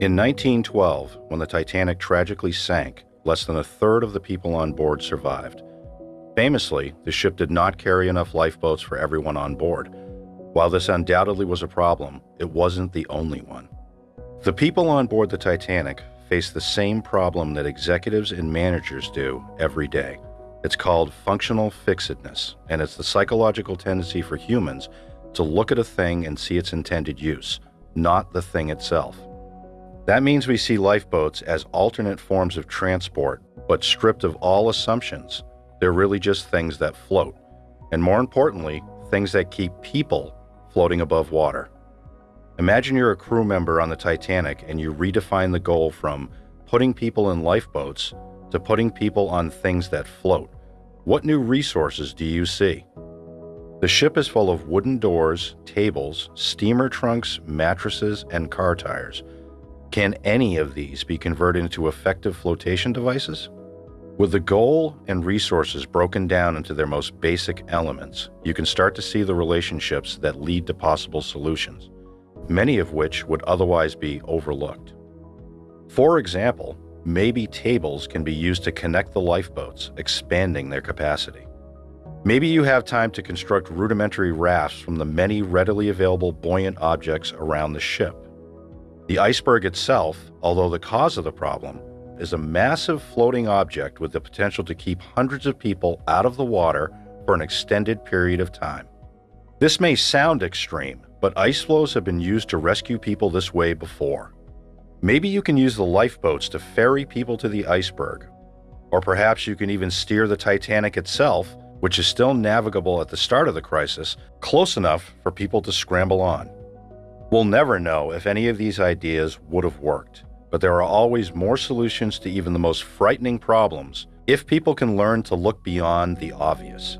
In 1912, when the Titanic tragically sank, less than a third of the people on board survived. Famously, the ship did not carry enough lifeboats for everyone on board. While this undoubtedly was a problem, it wasn't the only one. The people on board the Titanic face the same problem that executives and managers do every day. It's called functional fixedness, and it's the psychological tendency for humans to look at a thing and see its intended use, not the thing itself. That means we see lifeboats as alternate forms of transport, but stripped of all assumptions. They're really just things that float, and more importantly, things that keep people floating above water. Imagine you're a crew member on the Titanic and you redefine the goal from putting people in lifeboats to putting people on things that float. What new resources do you see? The ship is full of wooden doors, tables, steamer trunks, mattresses, and car tires. Can any of these be converted into effective flotation devices? With the goal and resources broken down into their most basic elements, you can start to see the relationships that lead to possible solutions, many of which would otherwise be overlooked. For example, maybe tables can be used to connect the lifeboats, expanding their capacity. Maybe you have time to construct rudimentary rafts from the many readily available buoyant objects around the ship. The iceberg itself, although the cause of the problem, is a massive floating object with the potential to keep hundreds of people out of the water for an extended period of time. This may sound extreme, but ice floes have been used to rescue people this way before. Maybe you can use the lifeboats to ferry people to the iceberg, or perhaps you can even steer the Titanic itself which is still navigable at the start of the crisis, close enough for people to scramble on. We'll never know if any of these ideas would have worked, but there are always more solutions to even the most frightening problems if people can learn to look beyond the obvious.